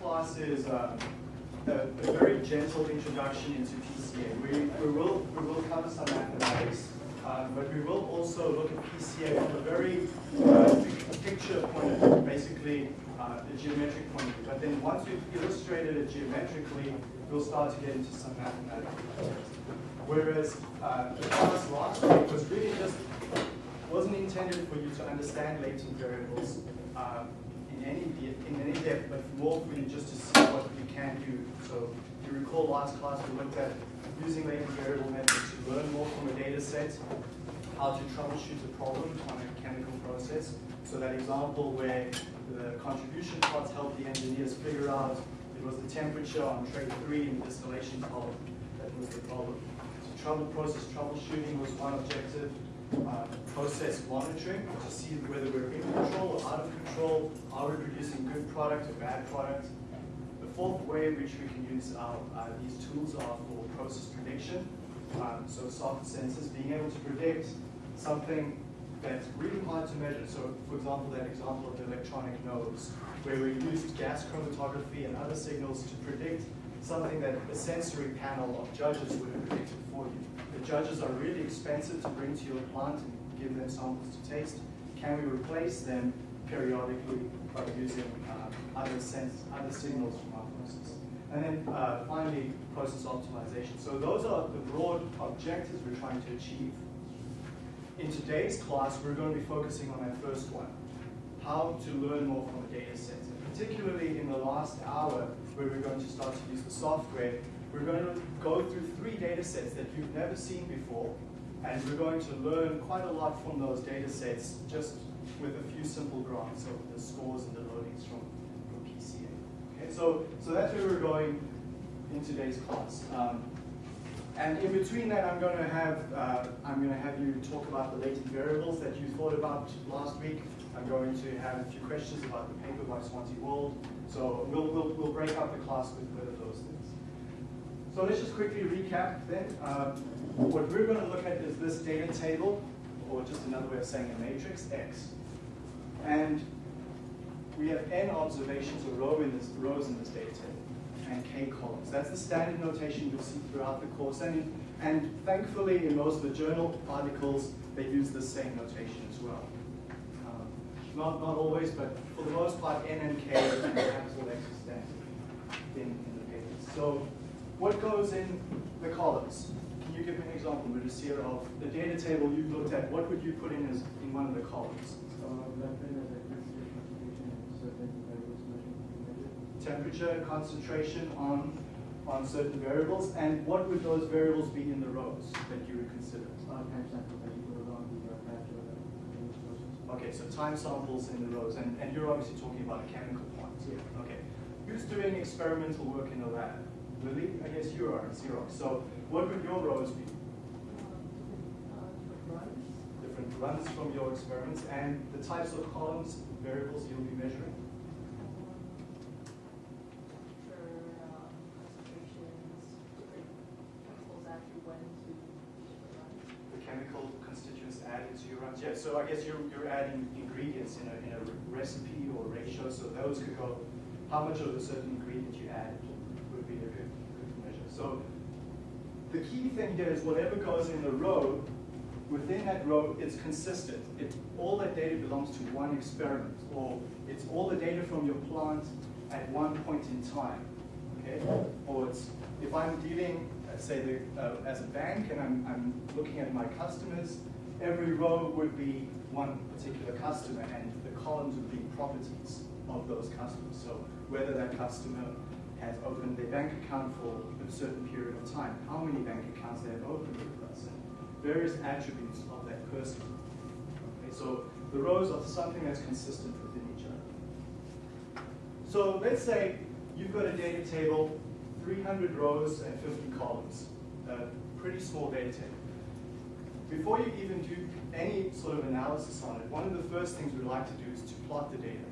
class is uh, a, a, very gentle introduction into PCA. We, we, will, we will cover some mathematics, uh, but we will also look at PCA from a very uh, picture point of view, basically uh, a geometric point of view. But then once we've illustrated it geometrically, we'll start to get into some mathematics. Whereas uh, the class last week was really just, wasn't intended for you to understand latent variables um, any in any depth, but more for just to see what you can do. So if you recall last class we looked at using latent variable methods to learn more from a data set, how to troubleshoot a problem on a chemical process. So that example where the contribution plots helped the engineers figure out it was the temperature on tray three in the distillation column that was the problem. So trouble process troubleshooting was one objective uh, process monitoring to see whether we're in control or out of control, are we producing good product or bad product. The fourth way in which we can use our, uh, these tools are for process prediction. Um, so soft sensors, being able to predict something that's really hard to measure. So for example, that example of the electronic nose, where we used gas chromatography and other signals to predict something that a sensory panel of judges would have predicted for you. The judges are really expensive to bring to your plant and give them samples to taste. Can we replace them periodically by using uh, other sense, other signals from our process? And then uh, finally, process optimization. So those are the broad objectives we're trying to achieve. In today's class, we're going to be focusing on that first one, how to learn more from a data set. In the last hour, where we're going to start to use the software, we're going to go through three data sets that you've never seen before, and we're going to learn quite a lot from those data sets just with a few simple graphs of the scores and the loadings from, from PCA. Okay, so, so that's where we're going in today's class. Um, and in between that, I'm going to have uh, I'm going to have you talk about the latent variables that you thought about last week. I'm going to have a few questions about the paper by Svante Wold. So we'll, we'll, we'll break up the class with, those things. So let's just quickly recap then. Um, what we're going to look at is this data table, or just another way of saying a matrix, X. And we have n observations or row in this, rows in this data table, and k columns. That's the standard notation you'll see throughout the course. And, and thankfully, in most of the journal articles, they use the same notation as well. Not, not always, but for the most part, n and k and capital is standard in, in the papers. So what goes in the columns? Can you give me an example, Mudasir, of the data table you've looked at? What would you put in as in one of the columns? Temperature, concentration on on certain variables, and what would those variables be in the rows that you would consider? Okay, so time samples in the rows, and, and you're obviously talking about a chemical point. Yeah. Okay. Who's doing experimental work in the lab? Lily? I guess you are at Xerox. So what would your rows be? Different runs from your experiments, and the types of columns, variables you'll be measuring? Chemical constituents added to your runs. Yeah, so I guess you're, you're adding ingredients in a, in a recipe or ratio, so those could go, how much of a certain ingredient you add would be a good, good measure. So the key thing here is whatever goes in the row, within that row, it's consistent. It, all that data belongs to one experiment, or it's all the data from your plant at one point in time. Okay? Or it's, if I'm dealing, say, the, uh, as a bank and I'm, I'm looking at my customers, every row would be one particular customer, and the columns would be properties of those customers. So whether that customer has opened their bank account for a certain period of time, how many bank accounts they have opened with us, and various attributes of that person. Okay, so the rows are something that's consistent within each other. So let's say you've got a data table, 300 rows and 50 columns, a pretty small data. Before you even do any sort of analysis on it, one of the first things we'd like to do is to plot the data.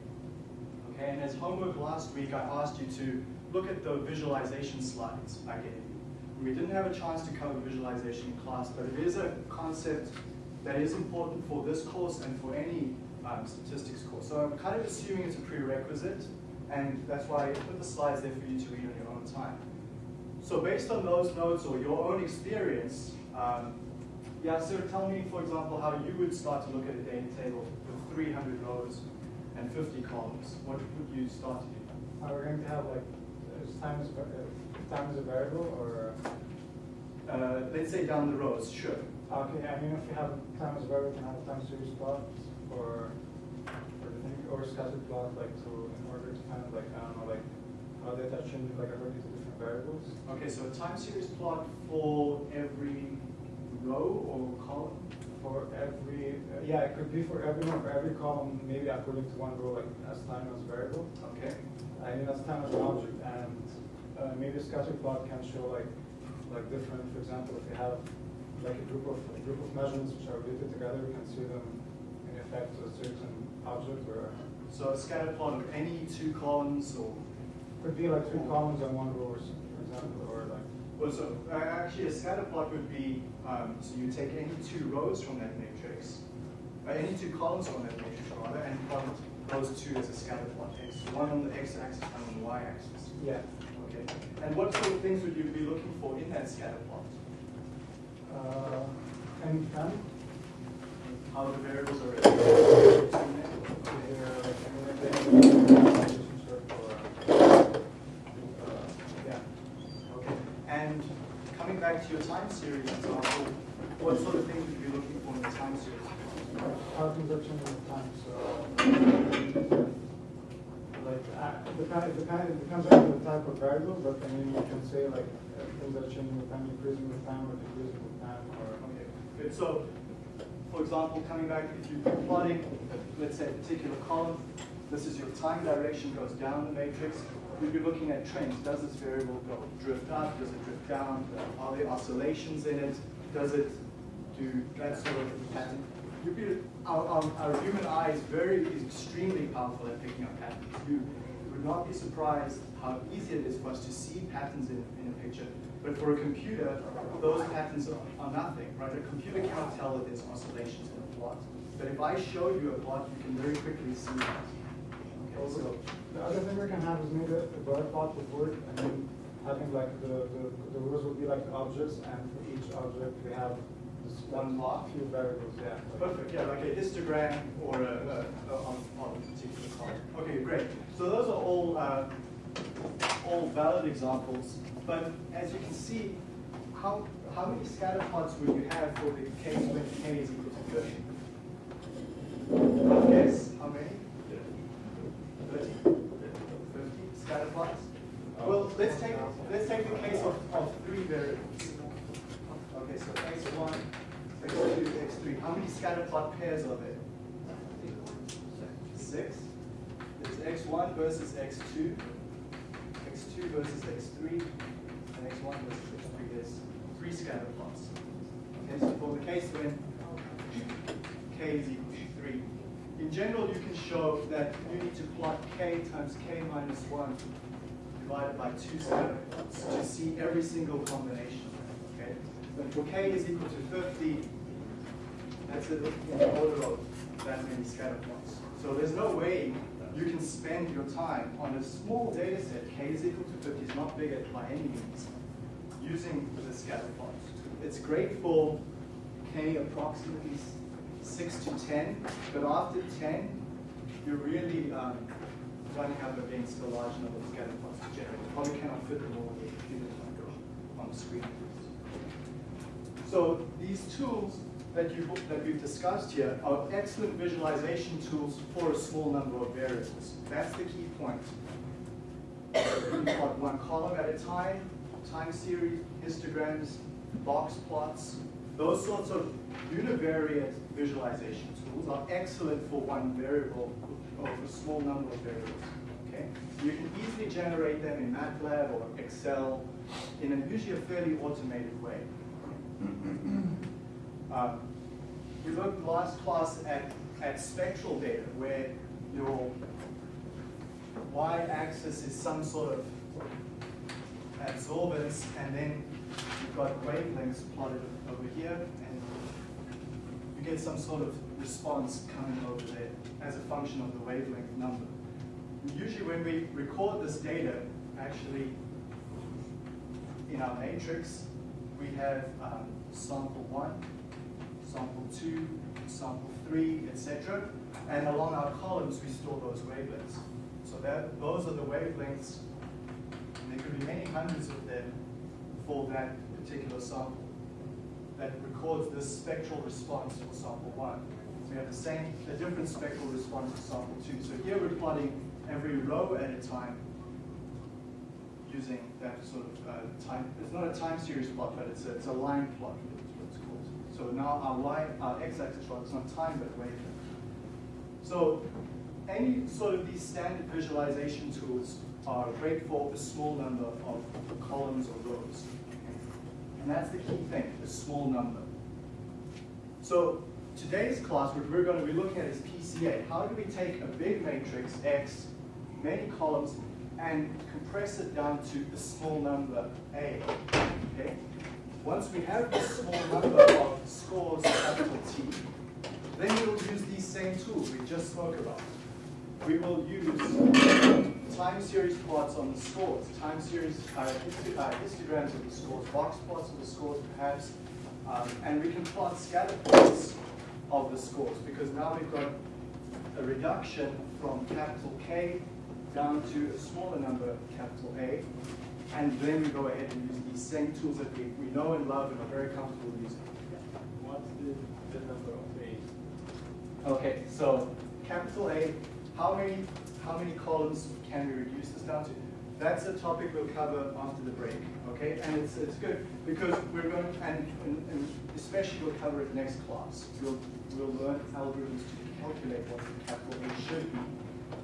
Okay, and as homework last week, I asked you to look at the visualization slides I gave you. We didn't have a chance to cover visualization in class, but it is a concept that is important for this course and for any um, statistics course. So I'm kind of assuming it's a prerequisite, And that's why I put the slides there for you to read on your time. So based on those notes or your own experience, um, yeah, so tell me, for example, how you would start to look at a data table with 300 rows and 50 columns. What would you start to do? Are we going to have like, is time is, uh, time is a variable or? Uh, let's say down the rows, sure. Okay, I mean, if we have time as a variable, we can have a time series plot or, or the or scattered plot, like, so in order to kind of like, I don't know, like, how data change like according to different variables. Okay, so a time series plot for every row or column? For every, uh, yeah, it could be for every one, for every column, maybe according to one row, like as time as variable. Okay. I mean, as time as an object, and uh, maybe a scatter plot can show like, like different, for example, if you have like a group of, a group of measurements which are related together, you can see them in effect to a certain object, or So a scatter plot of any two columns or, could be like three columns and one row, for example, or like, well, so uh, actually a scatter plot would be, um, so you take any two rows from that matrix, uh, any two columns from that matrix rather, and plot those two as a scatter plot, x, one on the x-axis, one on the y-axis. yeah. Okay. And what sort of things would you be looking for in that scatter plot? Uh, and can, How the variables are related between them? here, like, I mean, if they have a relationship or, uh, yeah. Okay. And coming back to your time series example, what sort of things would you be looking for in the time series? How things are changing with time, so. Like, uh, it depend, it depends on the type of variable, but I mean, you can say like, uh, things are changing with time, increasing with time, or decreasing with time, or. Okay, good. So, for example, coming back, if you're plotting, let's say, a particular column, this is your time direction goes down the matrix, you'd be looking at trends. Does this variable go drift up? Does it drift down? Are there oscillations in it? Does it do that sort of pattern? You'd be, our, our, our human eye is very, is extremely powerful at picking up patterns. You would not be surprised how easy it is for us to see patterns in, in a picture. But for a computer, those patterns are, are nothing, right? A computer cannot tell that there's oscillations in a plot. But if I show you a plot, you can very quickly see that. Okay, so, The other thing we can have is maybe a bar plot would work, and then having like the, the, the rows would be like the objects, and for each object we have this One plot? Few variables, yeah. Perfect, yeah, like a histogram or a, a, a on, on a particular column. Okay, great. So those are all, uh, all valid examples, but as you can see, how, how many scatter plots would you have for the case when k is equal to 50? Guess, how many? 30? 50 scatter plots? Well, let's take, let's take the case of, of three variables. Okay, so x1, x2, x3. How many scatter plot pairs are there? Six. There's x1 versus x2, x2 versus x3, and x1 versus x3. There's three scatter plots. Okay, so for the case when k is equal to 3, in general you can show that you need to plot k times k minus 1 divided by two scatter to see every single combination. Okay? But for k is equal to 50, that's in the order of that many scatter plots. So there's no way you can spend your time on a small data set, k is equal to 50, is not big by any means, using the scatter plot. It's great for k approximately 6 to 10, but after 10, you're really um, running up against a large number of scatter plots to generate. Probably cannot fit them all in the computer on the screen. So these tools that, you, that we've discussed here are excellent visualization tools for a small number of variables. That's the key point. You plot one column at a time, time series, histograms, box plots. Those sorts of univariate visualization tools are excellent for one variable or for a small number of variables. Okay? You can easily generate them in MATLAB or Excel in a, usually a fairly automated way. Um, we looked last class at, at spectral data where your y-axis is some sort of absorbance and then you've got wavelengths plotted over here and you get some sort of response coming over there as a function of the wavelength number. usually when we record this data, actually in our matrix, we have um, sample one, sample two, sample three, etc. And along our columns, we store those wavelengths. So that those are the wavelengths, and there could be many hundreds of them for that particular sample that records this spectral response for sample one. We have the same, a different spectral response for sample two. So here we're plotting every row at a time using that sort of uh, time, it's not a time series plot, but it's a, it's a line plot, what it's called. So now our line, our x-axis plot is not time, but wavelength. So any sort of these standard visualization tools are great for a small number of columns or rows. And that's the key thing, a small number. So today's class, what we're going to be looking at is PCA. How do we take a big matrix, X, many columns, and compress it down to a small number, A. Okay? Once we have this small number of scores, capital T, then we'll use these same tools we just spoke about. We will use time series plots on the scores, time series uh, uh, histograms of the scores, box plots of the scores perhaps, um, and we can plot scatter plots of the scores because now we've got a reduction from capital K down to a smaller number, capital A, and then we go ahead and use these same tools that we, we know and love and are very comfortable using. What's the, the number of A? Okay, so capital A, how many, how many columns can we reduce this down to? That's a topic we'll cover after the break, okay? And it's, it's good because we're going, and, and, and especially we'll cover it next class. We'll, we'll learn algorithms to calculate what the capital A should be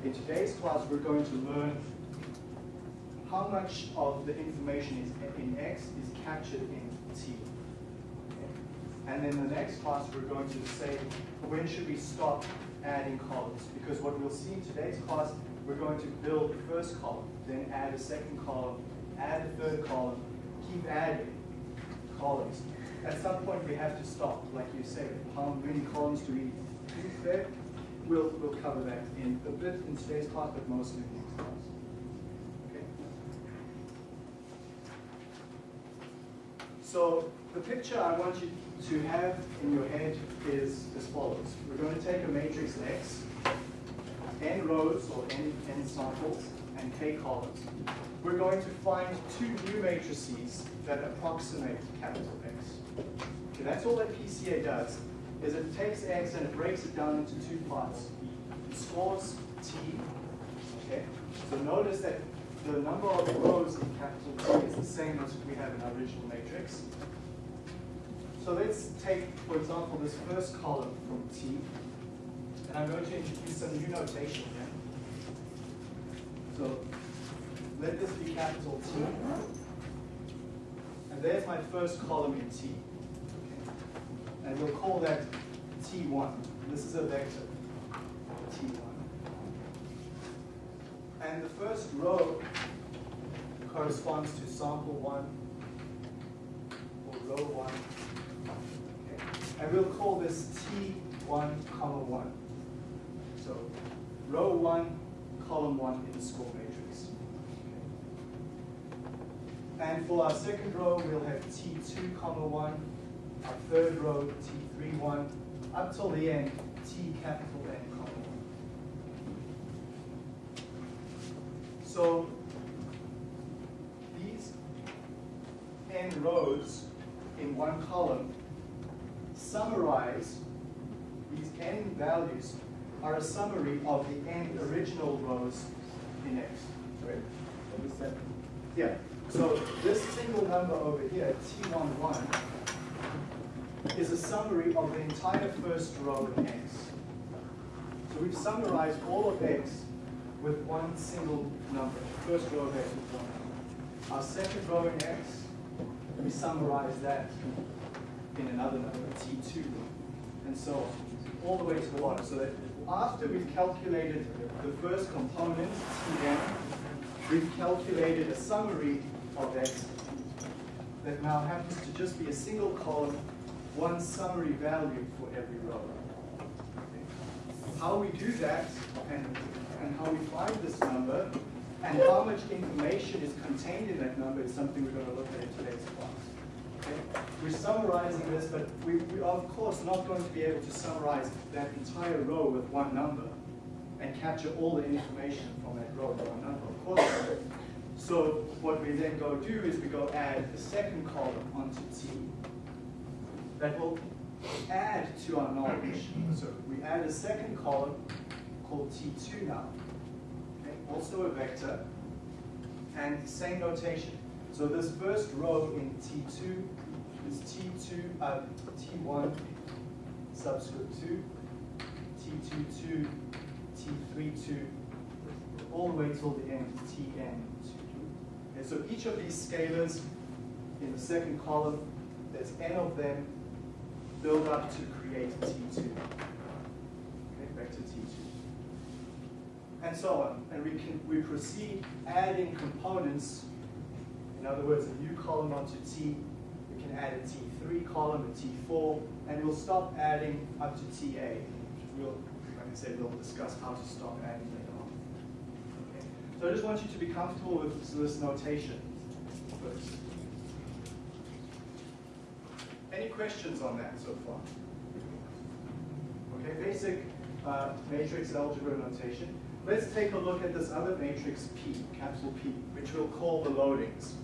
in today's class, we're going to learn how much of the information is in X is captured in T. And then the next class, we're going to say, when should we stop adding columns? Because what we'll see in today's class, we're going to build the first column, then add a second column, add a third column, keep adding columns. At some point, we have to stop, like you say. How many columns do we do there? We'll, we'll cover that in a bit in today's class, but mostly in the next class. So the picture I want you to have in your head is as follows. We're going to take a matrix X, n rows or n, n samples, and k columns. We're going to find two new matrices that approximate capital X. Okay, that's all that PCA does is it takes X and it breaks it down into two parts. It scores T, okay? So notice that the number of rows in capital T is the same as we have in our original matrix. So let's take, for example, this first column from T, and I'm going to introduce some new notation here. So let this be capital T, and there's my first column in T and we'll call that T1. This is a vector, T1. And the first row corresponds to sample 1 or row 1. Okay. And we'll call this T1, comma 1. So row 1, column 1 in the score matrix. Okay. And for our second row, we'll have T2, comma 1 our third row, T3, 1. up till the end, T capital N comma 1. So these n rows in one column summarize, these n values are a summary of the n original rows in X. Right? Yeah. So this single number over here, T11, is a summary of the entire first row in X. So we've summarized all of X with one single number. First row of X with one number. Our second row in X, we summarize that in another number, T2, and so on, all the way to the bottom. So that after we've calculated the first component, Tn, we've calculated a summary of X that now happens to just be a single column one summary value for every row. How we do that and, and how we find this number and how much information is contained in that number is something we're going to look at in today's class. Okay? We're summarizing this, but we, we are of course not going to be able to summarize that entire row with one number and capture all the information from that row with one number. Of course. So what we then go do is we go add the second column onto T. That will add to our knowledge. So we add a second column called T2 now. Okay, also a vector, and same notation. So this first row in T2 is T2, uh, T1 subscript 2, T22, T32, all the way till the end, Tn2. Okay, so each of these scalars in the second column, there's n of them, build up to create T2. Okay, vector T2 and so on. And we can we proceed adding components. In other words, a new column onto T. We can add a T3 column, a T4, and we'll stop adding up to TA. We'll, like I said, we'll discuss how to stop adding later on. Okay. So I just want you to be comfortable with this notation first. Any questions on that so far? Okay, basic uh, matrix algebra notation. Let's take a look at this other matrix P, capital P, which we'll call the loadings.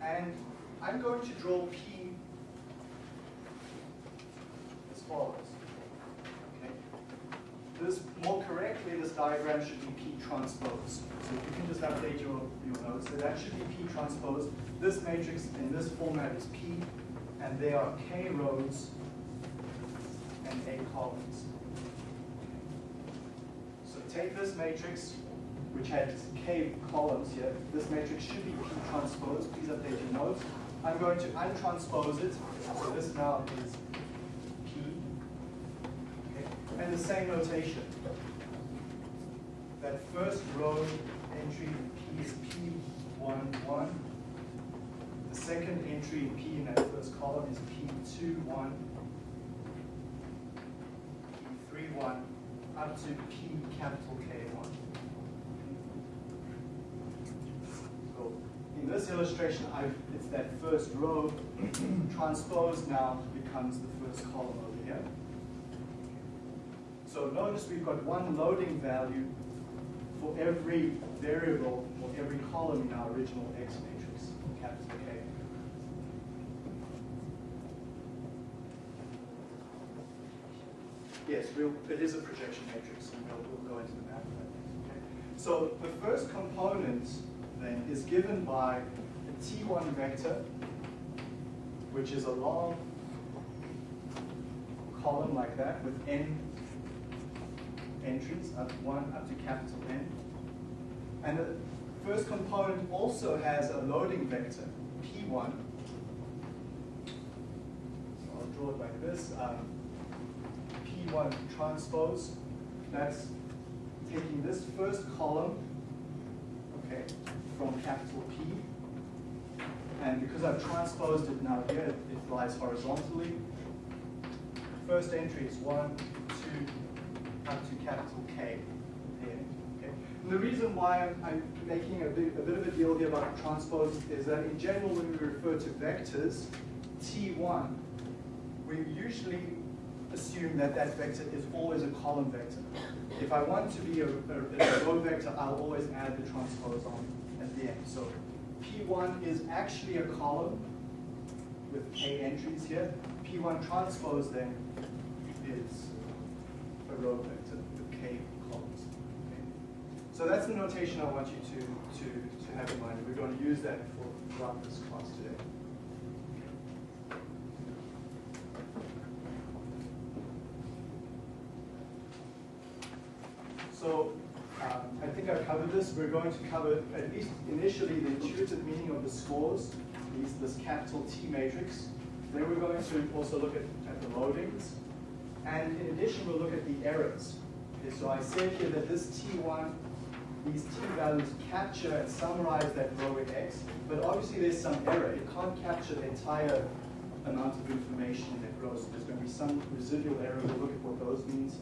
And I'm going to draw P as follows. Okay. This, more correctly, this diagram should be P transpose. So you can just update your, your notes, so that should be P transpose. This matrix in this format is P, and there are K rows and A columns. So take this matrix, which has K columns here. This matrix should be P transpose. Please update your notes. I'm going to untranspose it. So this now is P. Okay. And the same notation. That first row entry P is P11. Second entry in P in that first column is P21, P31, up to P capital K1. So in this illustration, I've, it's that first row transposed now becomes the first column over here. So notice we've got one loading value for every variable or every column in our original X matrix, Yes, we'll, it is a projection matrix, and we'll, we'll go into the math. Okay. So the first component then is given by a T1 vector, which is a long column like that with n entries, up one up to capital N. And the first component also has a loading vector, P1. So I'll draw it like this. Um, P1 transpose, that's taking this first column, okay, from capital P. And because I've transposed it now here, it lies horizontally. First entry is one, two, up to capital K. And the reason why I'm, I'm making a bit, a bit of a deal here about transpose is that in general, when we refer to vectors, T1, we usually assume that that vector is always a column vector. If I want to be a, a, a row vector, I'll always add the transpose on at the end. So P1 is actually a column with K entries here. P1 transpose then is a row vector with K columns. Okay. So that's the notation I want you to, to, to have in mind. We're going to use that for throughout this class today. So um, I think I've covered this. We're going to cover at least initially the intuitive meaning of the scores, these, this capital T matrix. Then we're going to also look at, at the loadings. And in addition, we'll look at the errors. Okay, so I said here that this T1, these T values capture and summarize that row in X, but obviously there's some error. It can't capture the entire amount of information that grows. There's going to be some residual error. We'll look at what those means.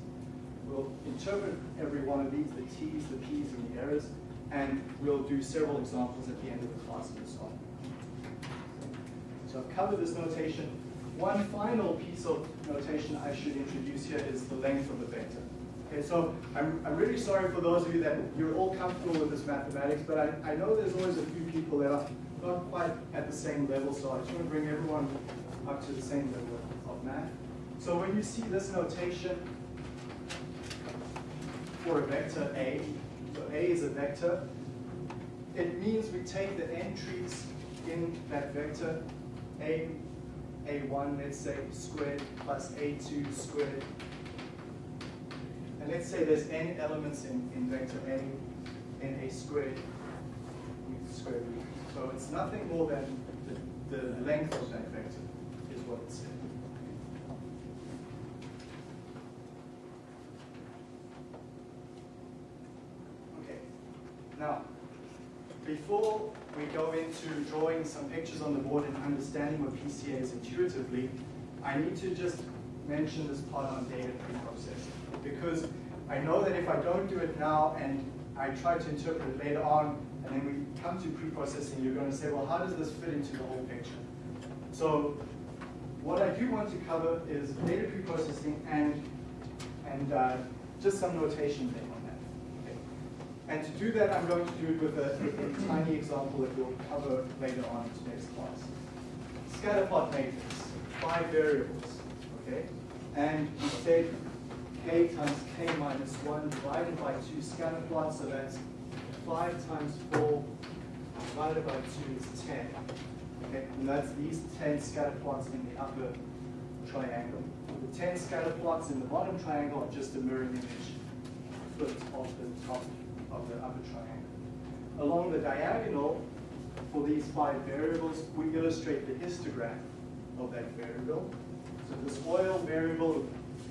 We'll interpret every one of these, the T's, the P's, and the errors, and we'll do several examples at the end of the class and so on. So I've covered this notation. One final piece of notation I should introduce here is the length of the vector. Okay, so I'm, I'm really sorry for those of you that you're all comfortable with this mathematics, but I, I know there's always a few people that are not quite at the same level, so I just want to bring everyone up to the same level of math. So when you see this notation for a vector A, so A is a vector, it means we take the entries in that vector, A, A1, let's say, squared plus A2 squared let's say there's n elements in, in vector A in a squared square root. So it's nothing more than the, the length of that vector is what it's saying. Okay. Now, before we go into drawing some pictures on the board and understanding what PCA is intuitively, I need to just mention this part on data preprocessing because I know that if I don't do it now and I try to interpret it later on, and then we come to preprocessing, you're going to say, well, how does this fit into the whole picture? So what I do want to cover is data preprocessing and, and uh, just some notation thing on that. Okay. And to do that, I'm going to do it with a, a tiny example that we'll cover later on in today's class. Scatterplot matrix, five variables, okay? And we said k times k minus 1 divided by 2 scatter plot, so that's 5 times 4 divided by 2 is 10. Okay, and that's these 10 scatter plots in the upper triangle. The 10 scatter plots in the bottom triangle are just a mirror image flipped off the top of the upper triangle. Along the diagonal, for these five variables, we illustrate the histogram of that variable. So this oil variable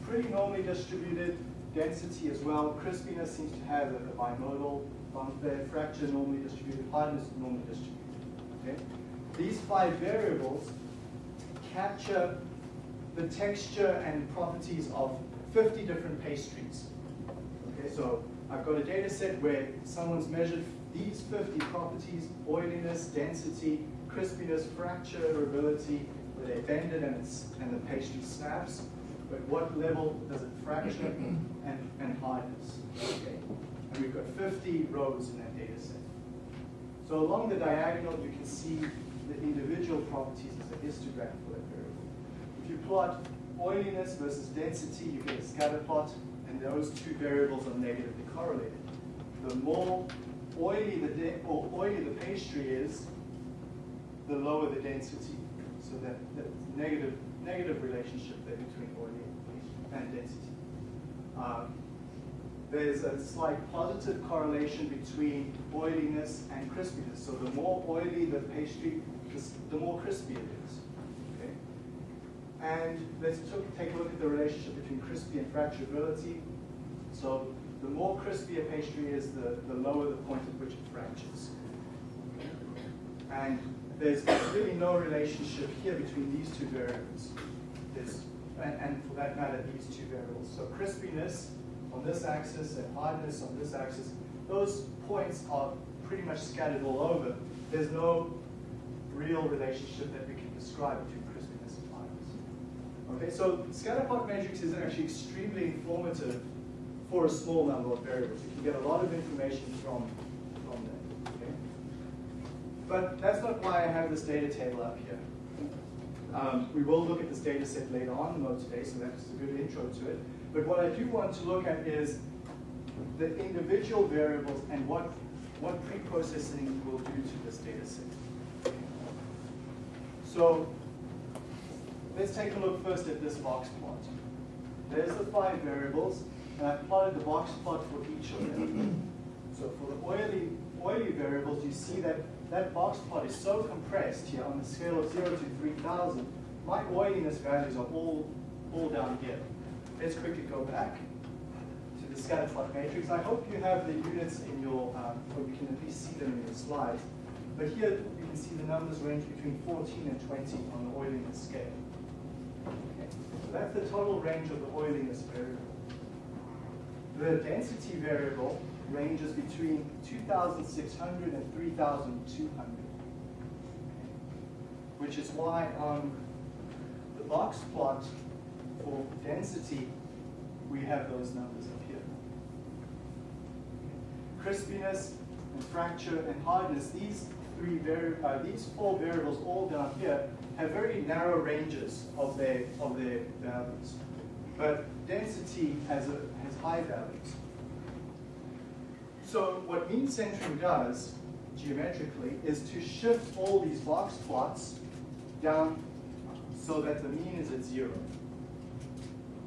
pretty normally distributed. Density as well. Crispiness seems to have a, bimodal bump there. Fracture normally distributed. Hardness normally distributed. Okay. These five variables capture the texture and properties of 50 different pastries. Okay, so I've got a data set where someone's measured these 50 properties, oiliness, density, crispiness, fracture fracturability, where they bend it and, and the pastry snaps but what level does it fracture and, and hardness? Okay. And we've got 50 rows in that data set. So along the diagonal, you can see the individual properties as a histogram for that variable. If you plot oiliness versus density, you get a scatter plot, and those two variables are negatively correlated. The more oily the, or oily the pastry is, the lower the density. So that, that negative negative relationship there between oily and density. Um, there's a slight positive correlation between oiliness and crispiness. So the more oily the pastry, the more crispy it is. Okay? And let's take a look at the relationship between crispy and fracturability. So the more crispy a pastry is, the, the lower the point at which it fractures. And there's really no relationship here between these two variables. There's, and, and for that matter, these two variables. So crispiness on this axis and hardness on this axis, those points are pretty much scattered all over. There's no real relationship that we can describe between crispiness and hardness. Okay, so scatterplot matrix is actually extremely informative for a small number of variables. You can get a lot of information from but that's not why I have this data table up here. Um, we will look at this data set later on in the today, so that's a good intro to it. But what I do want to look at is the individual variables and what, what pre-processing will do to this data set. So let's take a look first at this box plot. There's the five variables, and I've plotted the box plot for each of them. So for the oily, oily variables, you see that that box plot is so compressed here on the scale of 0 to 3000, my oiliness values are all, all down here. Let's quickly go back to the scatter plot matrix. I hope you have the units in your, um, or you can at least see them in your slides. But here you can see the numbers range between 14 and 20 on the oiliness scale. So that's the total range of the oiliness variable. The density variable ranges between 2,600 and 3,200, which is why on the box plot for density, we have those numbers up here. Crispiness and fracture and hardness, these three uh, these four variables all down here have very narrow ranges of their of their values. But density has a has high values. So what mean centering does geometrically is to shift all these box plots down so that the mean is at zero.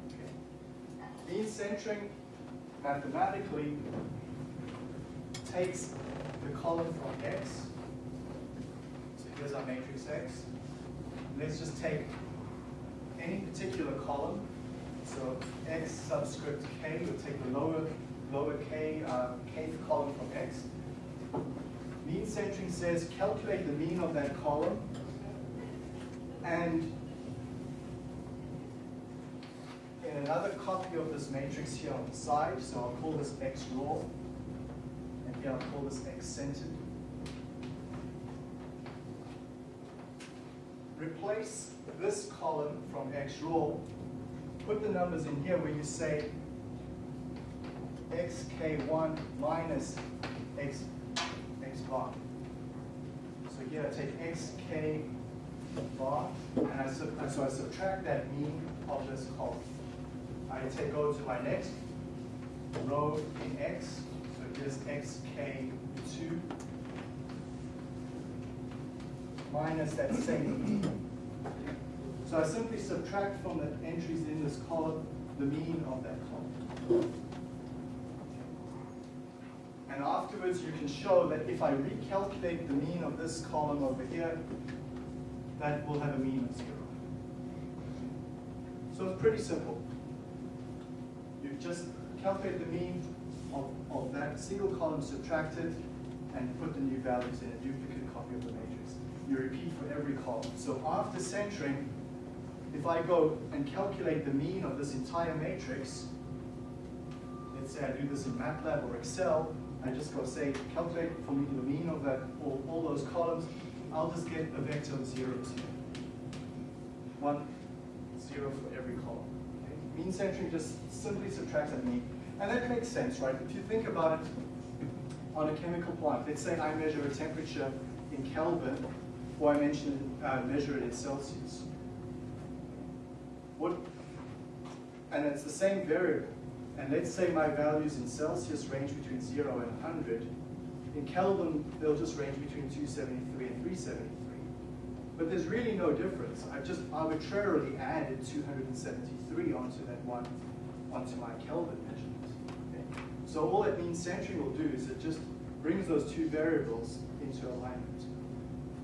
Okay. Mean centering mathematically takes the column from x. So here's our matrix x. Let's just take any particular column. So x subscript k, we'll take the lower, lower k, uh, kth column from x. Mean centering says calculate the mean of that column and in another copy of this matrix here on the side, so I'll call this x raw, and here I'll call this x centered. Replace this column from x raw, put the numbers in here where you say xk1 minus x, x bar. So here I take xk bar, and I so I subtract that mean of this column. I take go to my next row in x, so here's xk2 minus that same mean. So I simply subtract from the entries in this column the mean of that column. And afterwards you can show that if I recalculate the mean of this column over here, that will have a mean of zero. So it's pretty simple. You just calculate the mean of, of that single column subtracted and put the new values in a duplicate copy of the matrix. You repeat for every column. So after centering, if I go and calculate the mean of this entire matrix, let's say I do this in MATLAB or Excel, I just go say, calculate for me the mean of that all, all those columns, I'll just get a vector of zeros here. One, zero for every column. Okay? Mean centering just simply subtracts that mean. And that makes sense, right? If you think about it on a chemical plant, let's say I measure a temperature in Kelvin, or I mention, uh, measure it in Celsius. What, and it's the same variable. And let's say my values in Celsius range between 0 and 100. In Kelvin, they'll just range between 273 and 373. But there's really no difference. I've just arbitrarily added 273 onto that one, onto my Kelvin measurement. Okay? So all that mean centering will do is it just brings those two variables into alignment.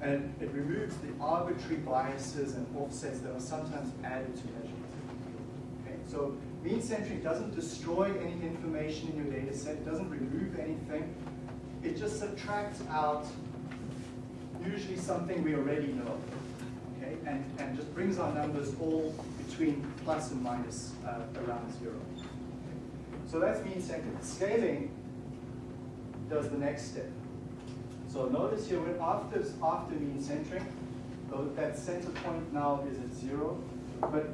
And it removes the arbitrary biases and offsets that are sometimes added to measurements. Okay? So mean centering doesn't destroy any information in your data set, it doesn't remove anything. It just subtracts out usually something we already know, okay, and, and just brings our numbers all between plus and minus uh, around zero. Okay. So that's mean centering. Scaling does the next step. So notice here, when after, after mean centering, that center point now is at zero, but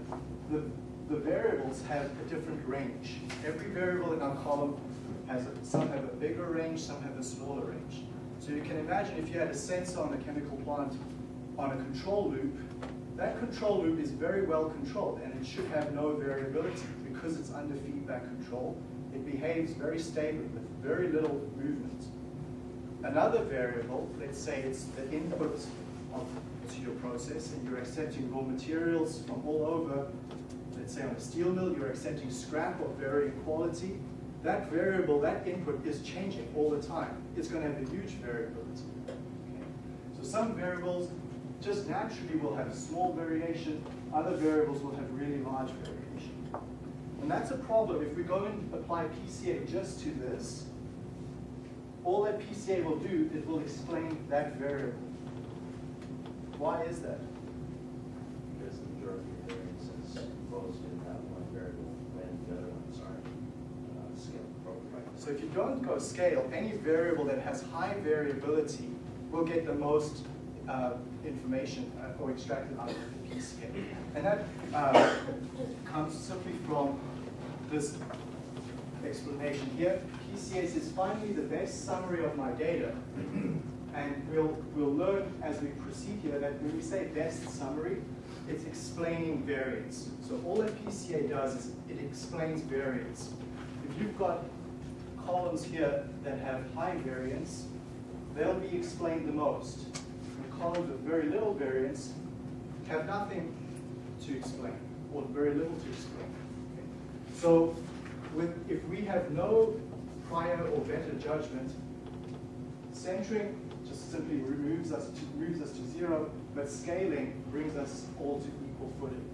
the, the variables have a different range. Every variable in our column has, a, some have a bigger range, some have a smaller range. So you can imagine if you had a sensor on a chemical plant on a control loop, that control loop is very well controlled and it should have no variability because it's under feedback control. It behaves very stably with very little movement. Another variable, let's say it's the input of, to your process and you're accepting raw materials from all over, let's say on a steel mill, you're accepting scrap of varying quality, that variable, that input is changing all the time. It's going to have a huge variability. Okay? So some variables just naturally will have small variation, other variables will have really large variation. And that's a problem. If we go and apply PCA just to this, all that PCA will do, it will explain that variable. Why is that? Because the majority of variances goes So if you don't go scale, any variable that has high variability will get the most uh, information uh, or extracted out of the PCA. And that uh, comes simply from this explanation here. PCA is me the best summary of my data. And we'll, we'll learn as we proceed here that when we say best summary, it's explaining variance. So all that PCA does is it explains variance. If you've got columns here that have high variance, they'll be explained the most. The columns with very little variance have nothing to explain, or very little to explain. So with, if we have no prior or better judgment, centering just simply removes us to, moves us to zero, but scaling brings us all to equal footing.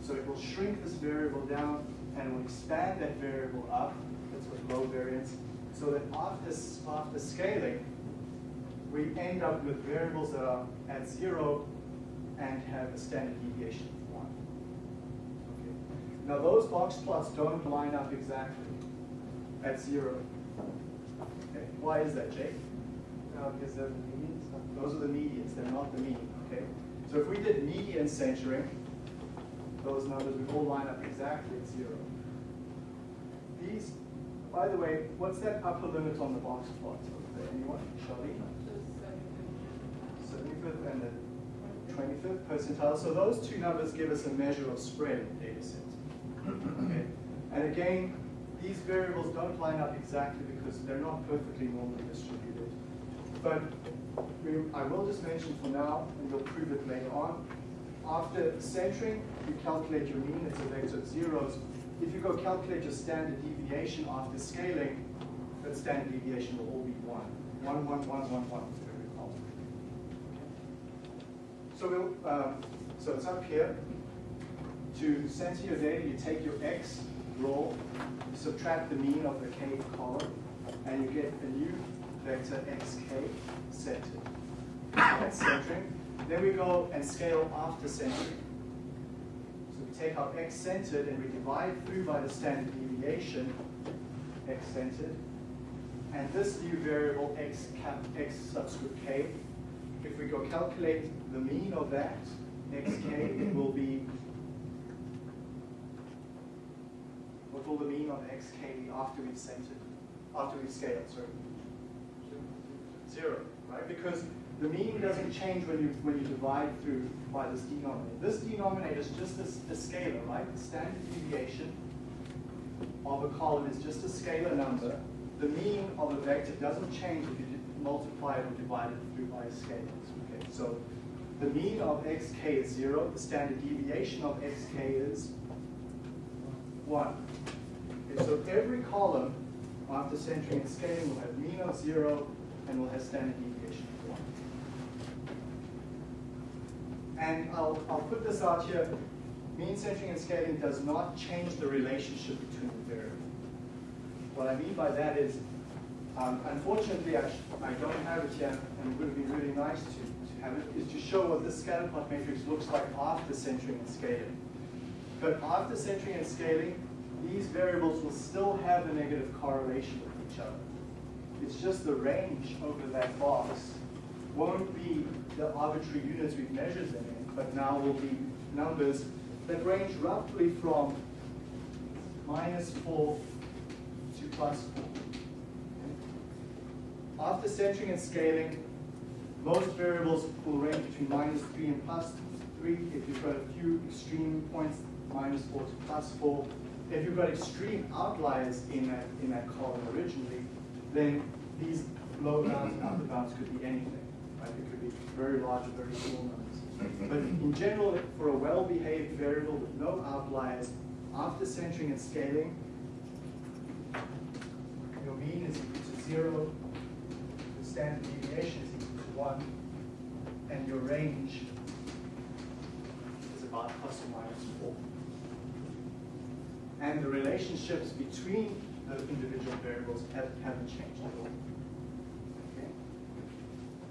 So it will shrink this variable down and will expand that variable up, with low variance, so that after, after scaling, we end up with variables that are at zero and have a standard deviation of one. Okay. Now those box plots don't line up exactly at zero. Okay. Why is that, Jake? Uh, because they're the medians. Those are the medians, they're not the mean, okay? So if we did median centering, those numbers would all line up exactly at zero. These, by the way, what's that upper limit on the box plot there? Anyone? Charlene? 75th and the 25th percentile. So those two numbers give us a measure of spread in the data set. Okay. And again, these variables don't line up exactly because they're not perfectly normally distributed. But we, I will just mention for now, and we'll prove it later on. After centering, you calculate your mean, it's a vector of zeros. If you go calculate your standard deviation after scaling, that standard deviation will all be one. One, one, one, one, one for every column. So we'll, um, so it's up here. To center your data, you take your x row, subtract the mean of the k column, and you get a new vector xk centered. That's centering. Then we go and scale after centering. Take our x centered and we divide through by the standard deviation, x centered. And this new variable x cap x subscript k, if we go calculate the mean of that, xk it will be what will the mean of xk be after we've centered, after we've scaled, sorry? Zero, right? Because the mean doesn't change when you when you divide through by this denominator. This denominator is just a, a scalar, right? The standard deviation of a column is just a scalar number. The mean of a vector doesn't change if you multiply it or divide it through by scalars. Okay, so the mean of xk is zero. The standard deviation of xk is one. Okay, so every column after centering and scaling will have mean of zero and will have standard deviation of one. And I'll, I'll put this out here. Mean centering and scaling does not change the relationship between the variables. What I mean by that is, um, unfortunately, I, I don't have it here, and it would be really nice to, to have it, is to show what this scatter plot matrix looks like after centering and scaling. But after centering and scaling, these variables will still have a negative correlation with each other. It's just the range over that box won't be the arbitrary units we've measured them in, but now will be numbers that range roughly from minus 4 to plus 4. After centering and scaling, most variables will range between minus 3 and plus 3. If you've got a few extreme points, minus 4 to plus 4. If you've got extreme outliers in that, in that column originally, then these low bounds and upper bounds could be anything. Right? It could be very large or very small numbers. But in general, for a well-behaved variable with no outliers, after centering and scaling, your mean is equal to zero, the standard deviation is equal to one, and your range is about plus or minus four. And the relationships between the individual variables have, haven't changed at all.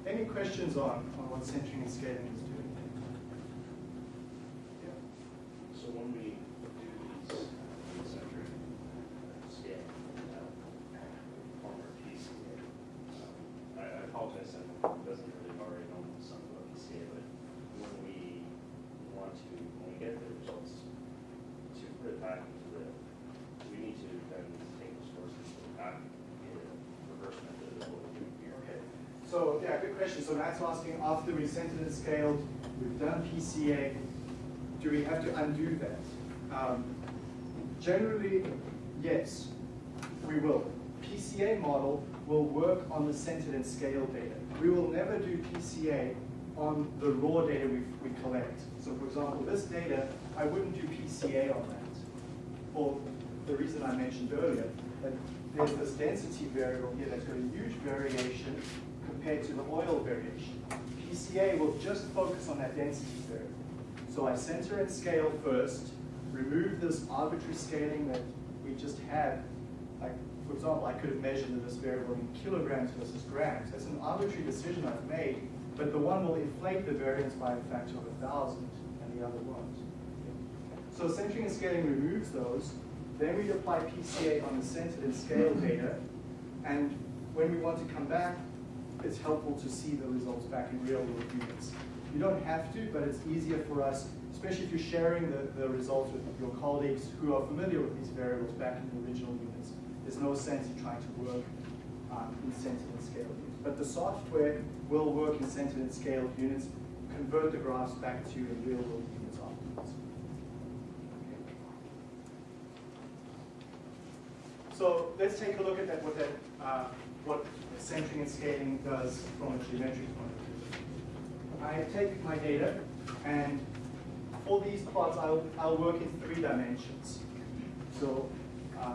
Any questions on, on what centering and scaling is doing? Yeah. So when we do these centering scale, uh, Yeah, good question. So that's asking centered and scaled, we've done PCA, do we have to undo that? Um, generally, yes, we will. PCA model will work on the centered and scaled data. We will never do PCA on the raw data we, we collect. So for example, this data, I wouldn't do PCA on that. For the reason I mentioned earlier, that there's this density variable here that's got a huge variation compared to the oil variation. PCA will just focus on that density curve. So I center and scale first, remove this arbitrary scaling that we just had. Like, for example, I could have measured this variable in kilograms versus grams. That's an arbitrary decision I've made, but the one will inflate the variance by a factor of a thousand, and the other won't. So centering and scaling removes those. Then we apply PCA on the centered and scaled data, and when we want to come back, it's helpful to see the results back in real world units. You don't have to, but it's easier for us, especially if you're sharing the, the results with your colleagues who are familiar with these variables back in the original units. There's no sense in trying to work um, in centered and scaled units. But the software will work in centered and scaled units, convert the graphs back to real world units afterwards. So let's take a look at that, what that, uh, what centering and scaling does from a geometric point of view. I take my data, and for these plots, I'll, I'll work in three dimensions. So uh,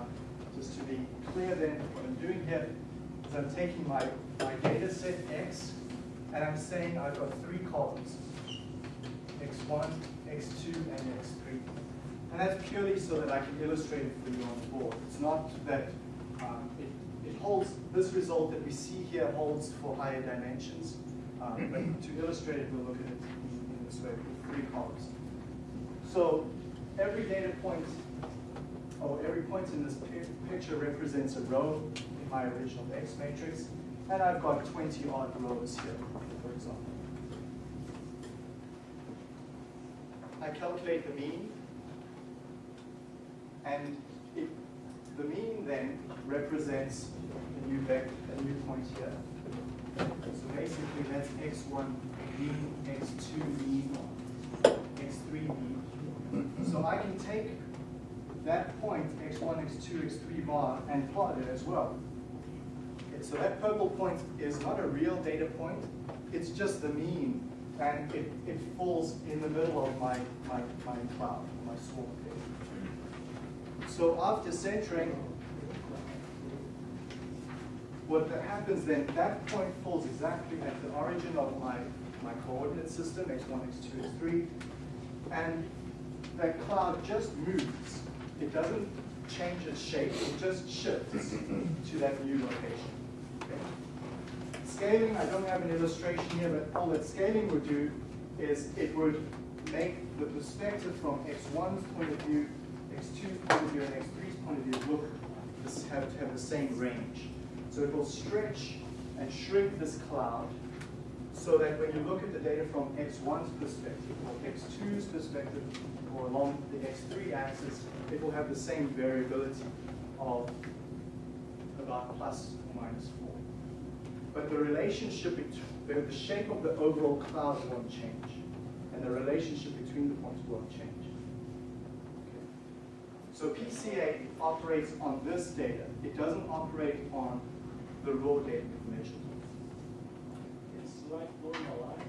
just to be clear then, what I'm doing here is I'm taking my, my data set X, and I'm saying I've got three columns, X1, X2, and X3. And that's purely so that I can illustrate it for you on the board. It's not that um, it, holds, this result that we see here holds for higher dimensions. Um, but to illustrate it, we'll look at it in, this way with three columns. So every data point, or every point in this picture represents a row in my original X matrix, and I've got 20 odd rows here, for example. I calculate the mean, and it, the mean then represents new vector, a new point here. So basically that's x1 mean, x2 mean, x3 mean. So I can take that point, x1, x2, x3 bar, and plot it as well. Okay, so that purple point is not a real data point, it's just the mean, and it, it falls in the middle of my, my, my cloud, my swarm. So after centering, what happens then, that point falls exactly at the origin of my, my coordinate system, x1, x2, x3, and that cloud just moves. It doesn't change its shape, it just shifts to that new location. Okay. Scaling, I don't have an illustration here, but all that scaling would do is it would make the perspective from x1's point of view, x2's point of view, and x3's point of view look have have the same range. So it will stretch and shrink this cloud so that when you look at the data from x1's perspective or x2's perspective or along the x3 axis, it will have the same variability of about plus or minus 4. But the relationship, between, the shape of the overall cloud won't change. And the relationship between the points won't change. Okay. So PCA operates on this data. It doesn't operate on the raw data information. It's like normalized.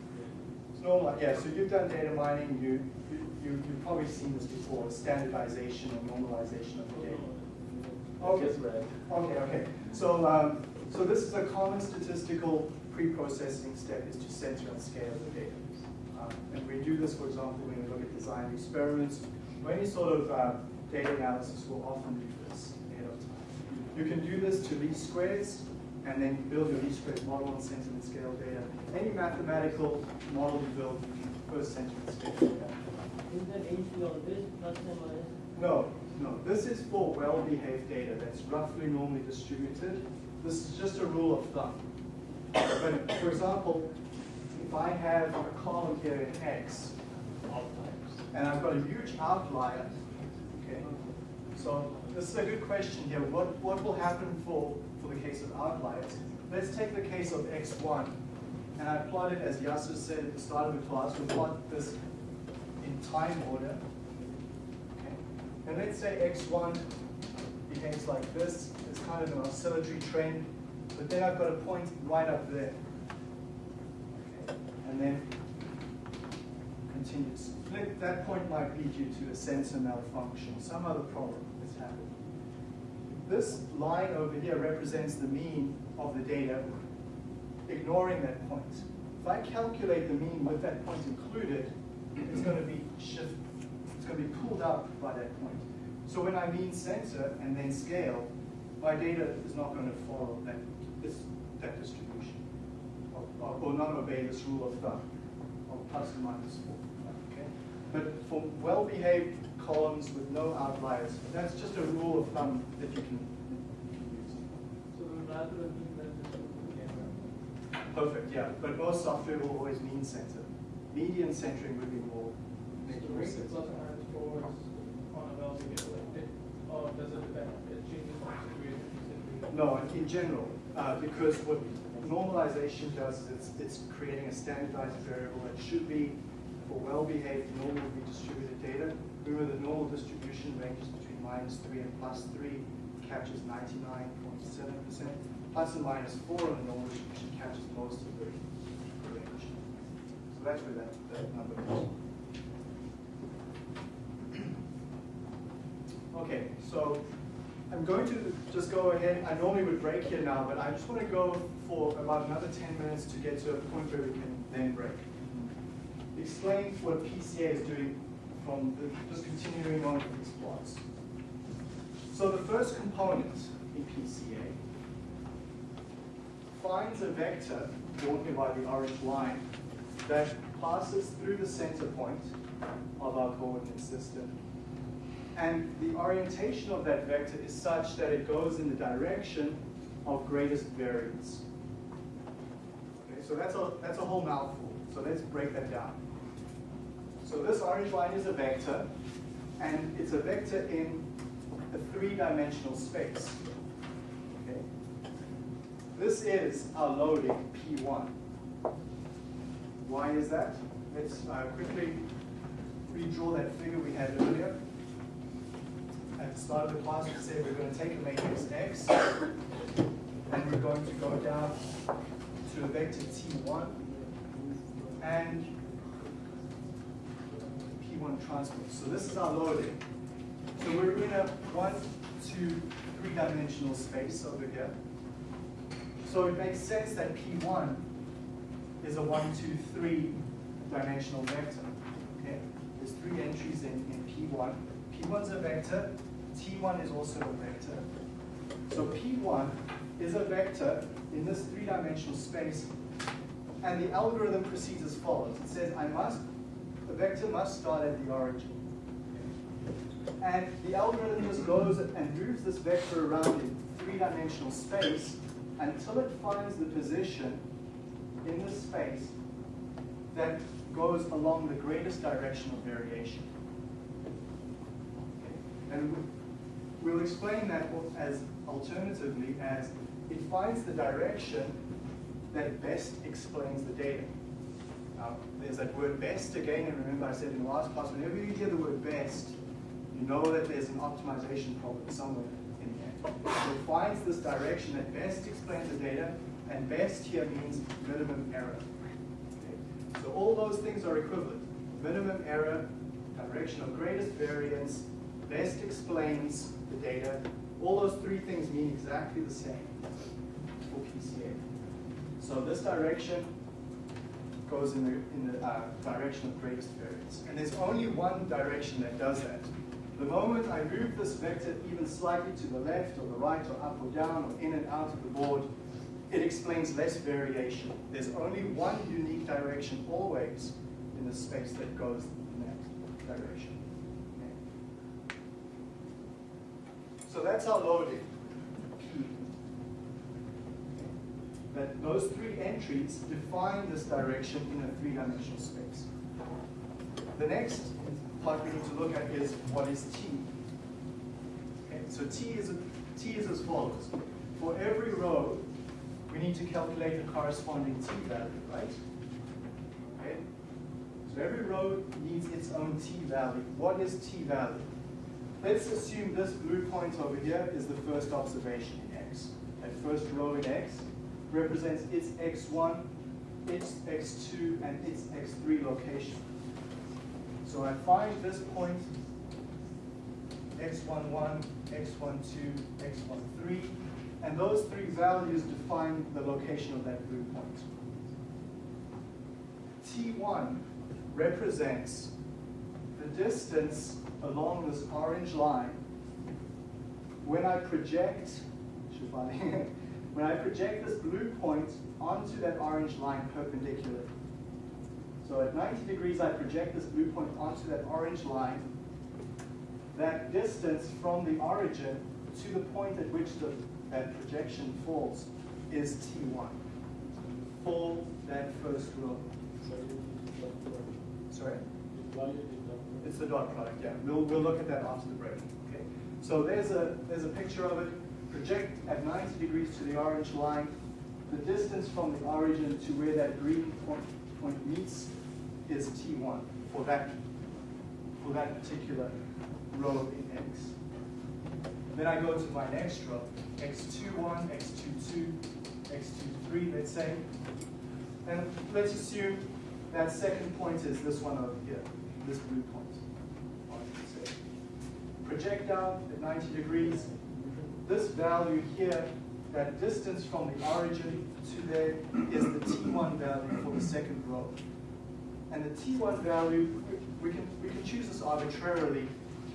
It's normal, yeah, so you've done data mining, you, you, you've probably seen this before, standardization or normalization of the data. Okay, okay, okay. So, um, so this is a common statistical pre-processing step is to center and scale the data. Um, and we do this, for example, when we look at design experiments, or any sort of uh, data analysis, we'll often do this ahead of time. You can do this to least squares, and then you build your least squares model on and scale data. Any mathematical model you build, you can first and scale data. Is that on this plus minus? No, no. This is for well-behaved data that's roughly normally distributed. This is just a rule of thumb. But for example, if I have a column here in X, and I've got a huge outlier? So this is a good question here. What, what will happen for, for the case of outliers? Let's take the case of X1. and I plot it as Yasser said at the start of the class, we plot this in time order. Okay. And let's say x1 behaves like this. It's kind of an oscillatory trend, but then I've got a point right up there. Okay. And then continues. That point might be due to a sensor malfunction, some other problem. This line over here represents the mean of the data, ignoring that point. If I calculate the mean with that point included, it's going to be shift, it's going to be pulled up by that point. So when I mean center and then scale, my data is not going to follow that, this, that distribution, or, or- or not obey this rule of thumb of plus or minus four. Okay? But for well-behaved columns with no outliers, that's just a rule of thumb that you can, you can use. So rather than mean that this will be camera. Perfect, yeah, but most software will always mean center. Median centering would be more, make So more rank the sense. plus minus four on a well behaved, or does it depend, it changes from situation to situation? No, in- in general, uh, because what normalization does is it's, it's creating a standardized variable that should be for well-behaved, normally distributed data. Remember, the normal distribution ranges between minus three and plus three, captures ninety-nine point seven percent. Plus and minus four on the normal distribution captures most of the range. So that's where that, that number is. Okay, so I'm going to just go ahead, I normally would break here now, but I just want to go for about another 10 minutes to get to a point where we can then break. Explain what PCA is doing from the, just continuing on with these plots. So the first component in PCA finds a vector, drawn here by the orange line, that passes through the center point of our coordinate system and the orientation of that vector is such that it goes in the direction of greatest variance. Okay, so that's a, that's a whole mouthful. So let's break that down. So this orange line is a vector, and it's a vector in a three-dimensional space. Okay? This is our loading, P1. Why is that? Let's uh, quickly redraw that figure we had earlier at the start of the class, we said we're going to take a matrix X, and we're going to go down to a vector T1 and P1 transpose. So this is our loading. So we're in a one, two, three-dimensional space over here. So it makes sense that P1 is a one, two, three dimensional vector. Okay, there's three entries in, in P1. P1 is a vector, T1 is also a vector. So P1 is a vector in this three-dimensional space, and the algorithm proceeds as follows. It says I must, the vector must start at the origin. And the algorithm just goes and moves this vector around in three-dimensional space until it finds the position in the space that goes along the greatest direction of variation. And we- we'll explain that as alternatively as it finds the direction that best explains the data. Now, there's that word best again, and remember I said in the last class, whenever you hear the word best, you know that there's an optimization problem somewhere in there. So it finds this direction that best explains the data, and best here means minimum error. Okay? So all those things are equivalent. Minimum error, direction of greatest variance, best explains the data. All those three things mean exactly the same for PCA. So this direction goes in the, in the uh, direction of greatest variance. And there's only one direction that does that. The moment I move this vector even slightly to the left or the right or up or down or in and out of the board, it explains less variation. There's only one unique direction always in the space that goes in that direction. Okay. So that's our loading, P. That those three entries define this direction in a three-dimensional space. The next part we need to look at is what is T. Okay, so T is, T is as follows. For every row we need to calculate the corresponding t value, right? Okay. So every row needs its own t value. What is t value? Let's assume this blue point over here is the first observation in x. That first row in x represents its x1, its x2, and its x3 location. So I find this point, x11, x12, x13, and those three values define the location of that blue point. T1 represents the distance along this orange line when I project, when I project this blue point onto that orange line perpendicularly. So at 90 degrees, I project this blue point onto that orange line. That distance from the origin to the point at which the, that projection falls is T1 for that first row. Sorry? It's the dot product, yeah. We'll, we'll look at that after the break. Okay. So there's a there's a picture of it. Project at 90 degrees to the orange line. The distance from the origin to where that green point, point meets is T1 for that for that particular row in X. Then I go to my next row, X21, X22, X23, let's say. And let's assume that second point is this one over here, this blue point. Project out at 90 degrees. This value here, that distance from the origin to there is the T1 value for the second row. And the T1 value, we can, we can choose this arbitrarily,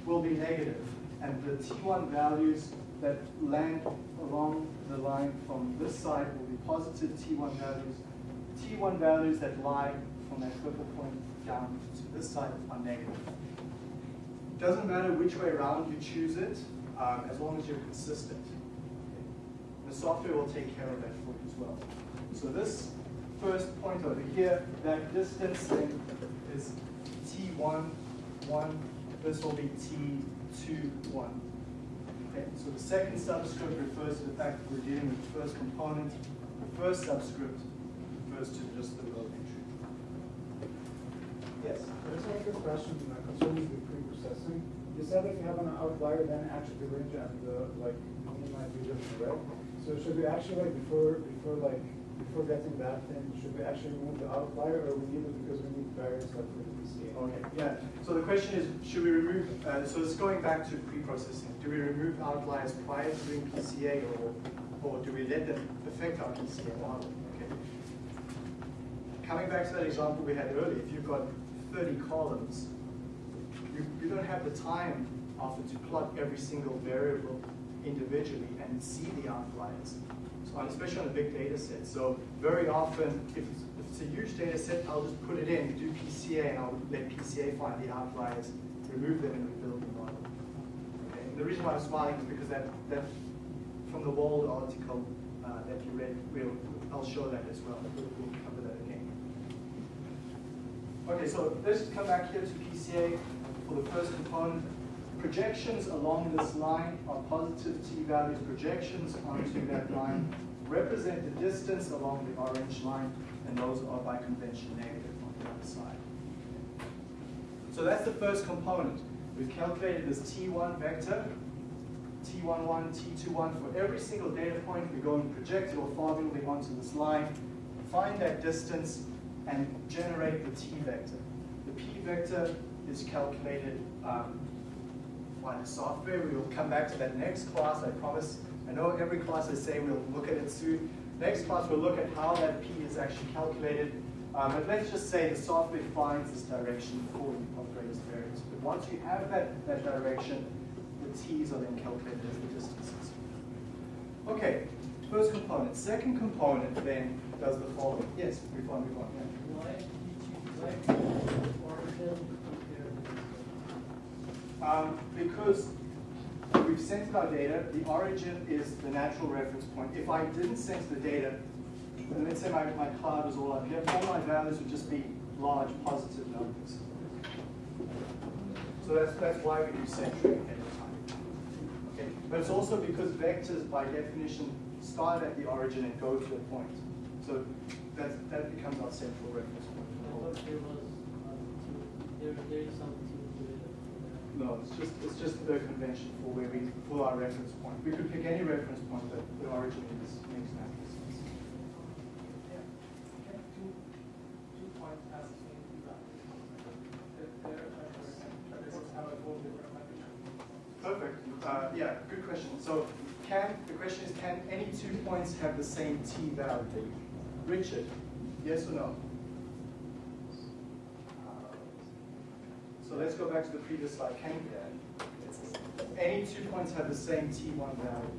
will be negative. And the T1 values that land along the line from this side will be positive T1 values. T1 values that lie from that purple point down to this side are negative. It doesn't matter which way around you choose it, um, as long as you're consistent. The software will take care of that for you as well. So this first point over here, that distance then is T1, 1. This will be T2, 1. Okay, so the second subscript refers to the fact that we're dealing with the first component. The first subscript refers to just the row entry. Yes? I just have a question uh, concerning the pre-processing. You said if you have an outlier, then actually the range and the like mean might be different, right? So should we actually like before before like before getting that thing, should we actually remove the outlier or we need it because we need variance like for the PCA? Okay, yeah. So the question is, should we remove, uh, so it's going back to pre-processing. Do we remove outliers prior to doing PCA or, or do we let them affect our PCA model? Okay. Coming back to that example we had earlier, if you've got 30 columns, you don't have the time often to plot every single variable individually and see the outliers. So especially on a big data set. So very often, if it's, if it's a huge data set, I'll just put it in, do PCA, and I'll let PCA find the outliers, remove them, and rebuild the model. Okay? And the reason why I'm smiling is because that, that from the Wold article uh, that you read, we'll, I'll show that as well. We'll, we'll cover that again. Okay, so let's come back here to PCA for the first component. Projections along this line are positive t-values. Projections onto that line represent the distance along the orange line, and those are by convention negative on the other side. So that's the first component. We've calculated this t1 vector, t11, t21 for every single data point. We go and project it orthogonally onto this line, find that distance, and generate the t vector. The p vector is calculated um, by the software. We will come back to that next class, I promise. I know every class I say we'll look at it soon. Next class we'll look at how that p is actually calculated. Um, but let's just say the software finds this direction for you of greatest variance. But once you have that, that direction, the t's are then calculated as the distances. Okay, first component. Second component then does the following. Yes, move on, move on. Yeah. Why did you select origin Um, because we've centered our data, the origin is the natural reference point. If I didn't center the data, and let's say my, my cloud was all up here, all my values would just be large positive numbers. So that's, that's why we do centering ahead of time. Okay. But it's also because vectors by definition start at the origin and go to a point. So that, that becomes our central reference point. There uh, there, is some. No, it's just, it's just the convention for where we, for our reference point. We could pick any reference point, but the origin is, makes natural sense. Yeah. Can two, two points have the same value? If they're, but they both have a whole different value. Perfect. Uh, yeah, good question. So can, the question is, can any two points have the same t value? Richard, yes or no? So let's go back to the previous slide. Can any two points have the same t1 value?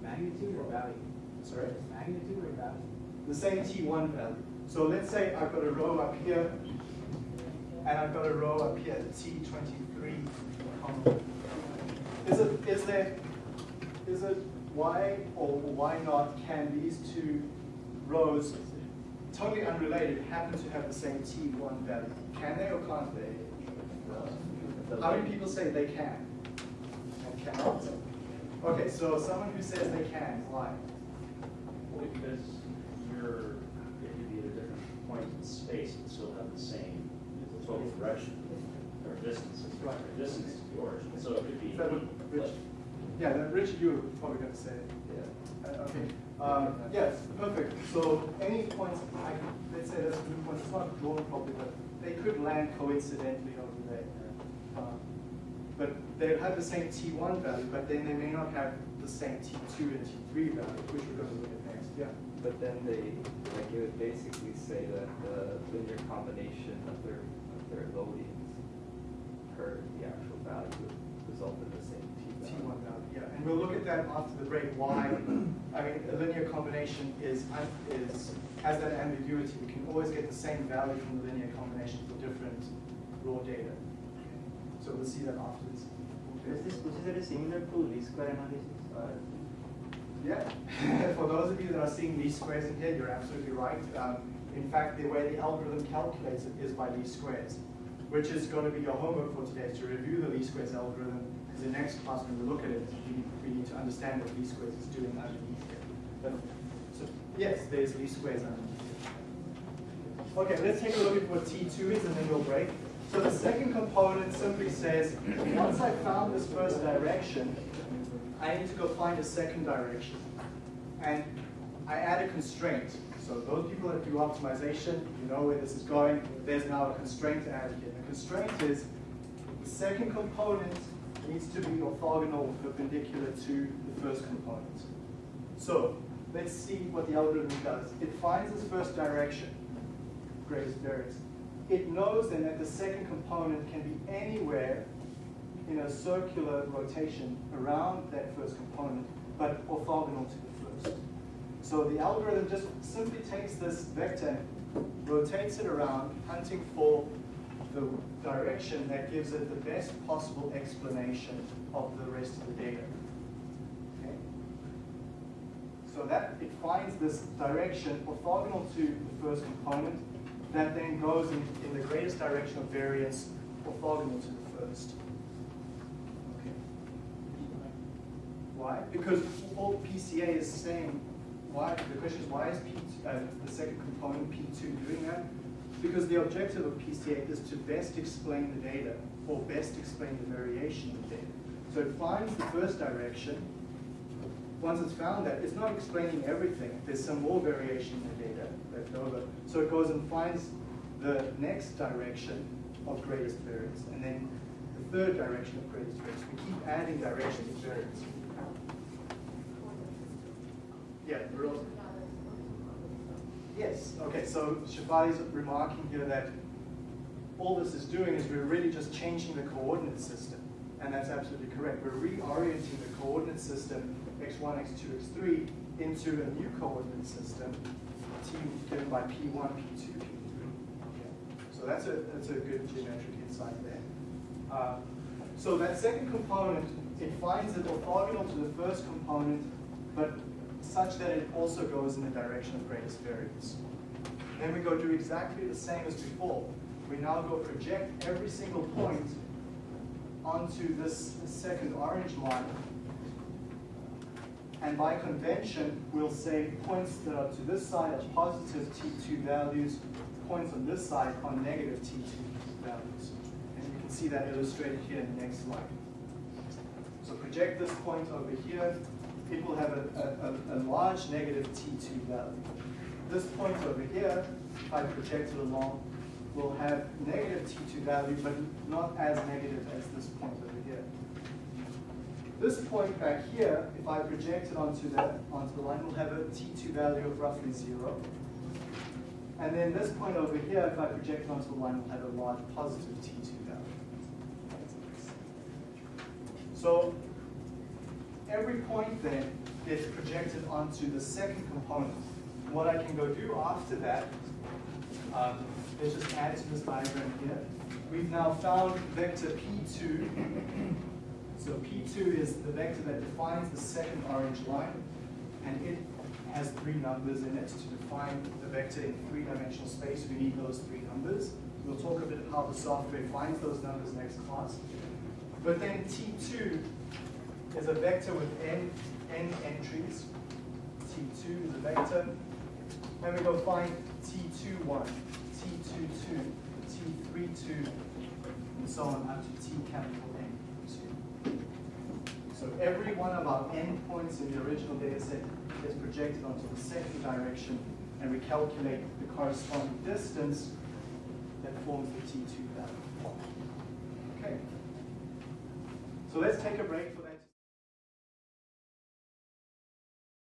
Magnitude or value? Sorry? Magnitude or value? The same t1 value. So let's say I've got a row up here, and I've got a row up here, t23. Is it, is there, is it why or why not can these two rows, totally unrelated, happen to have the same t1 value? Can they or can't they? How many people say they can and cannot? Okay, so someone who says they can, why? Because you're, it could be at a different point in space and still have the same total direction or distance, Right. distance to the origin. So it could be. Rich? Yeah, then Richard, you probably going to say. Yeah. Uh, Okay, um, yes, perfect. So any points, I, let's say there's a blue point, it's not drawn properly, but they could land coincidentally over there. Um, But they'll have the same T1 value, but then they may not have the same T2 and T3 value, which we're going to look at next, yeah. But then they, like, it would basically say that the linear combination of their, of their loadings per the actual value would result in the same. T1 value, yeah. And we'll look at that after the break, why, I mean, a linear combination is, is, has that ambiguity. We can always get the same value from the linear combination for different raw data. So we'll see that afterwards. Is this considered similar to least square analysis? or- Yeah, for those of you that are seeing least squares in here, you're absolutely right. Um, in fact, the way the algorithm calculates it is by least squares, which is going to be your homework for today, to review the least squares algorithm, in next class when we look at it, we, we need to understand what least squares is doing underneath here. But, so, yes, there's least squares underneath here. Okay, let's take a look at what T2 is and then we'll break. So the second component simply says, once I found this first direction, I need to go find a second direction. And I add a constraint. So those people that do optimization, you know where this is going. There's now a constraint added here. The constraint is the second component needs to be orthogonal or perpendicular to the first component. So let's see what the algorithm does. It finds this first direction, greatest variance. It knows then that the second component can be anywhere in a circular rotation around that first component, but orthogonal to the first. So the algorithm just simply takes this vector rotates it around, hunting for the direction that gives it the best possible explanation of the rest of the data. Okay? So that it finds this direction orthogonal to the first component that then goes in, in the greatest direction of variance orthogonal to the first. Okay. Why? Because all PCA is saying, why, the question is why is P, uh, the second component P2 doing that? Because the objective of PCA is to best explain the data, or best explain the variation of data. So it finds the first direction. Once it's found that, it's not explaining everything. There's some more variation in the data left over. So it goes and finds the next direction of greatest variance, and then the third direction of greatest variance. We keep adding directions of variance. Yeah. Yes, okay, so Shafali's remarking here that all this is doing is we're really just changing the coordinate system. And that's absolutely correct. We're reorienting the coordinate system x1, x2, x3 into a new coordinate system, t given by p1, p2, p3. Okay. So that's a, that's a good geometric insight there. Uh, so that second component, it finds it orthogonal to the first component, but such that it also goes in the direction of greatest variance. Then we go do exactly the same as before. We now go project every single point onto this second orange line And by convention, we'll say points that are to this side are positive T2 values, points on this side are negative T2 values. And you can see that illustrated here in the next slide. So project this point over here, will have a, a, a, a large negative T2 value. This point over here, if I project it along, will have negative T2 value, but not as negative as this point over here. This point back here, if I project it onto the, onto the line, will have a T2 value of roughly zero. And then this point over here, if I project it onto the line, will have a large positive T2 value. So every point then gets projected onto the second component. What I can go do after that, um, let's just add to this diagram here. We've now found vector P2. So P2 is the vector that defines the second orange line, and it has three numbers in it. To define the vector in three-dimensional space, we need those three numbers. We'll talk a bit about how the software finds those numbers next class. But then T2 is a vector with n, n entries. T2 is a vector. And we go find T21, T22, T32, and so on up to T capital N. So every one of our n points in the original data set is projected onto the second direction, and we calculate the corresponding distance that forms the T2 value. Okay. So let's take a break.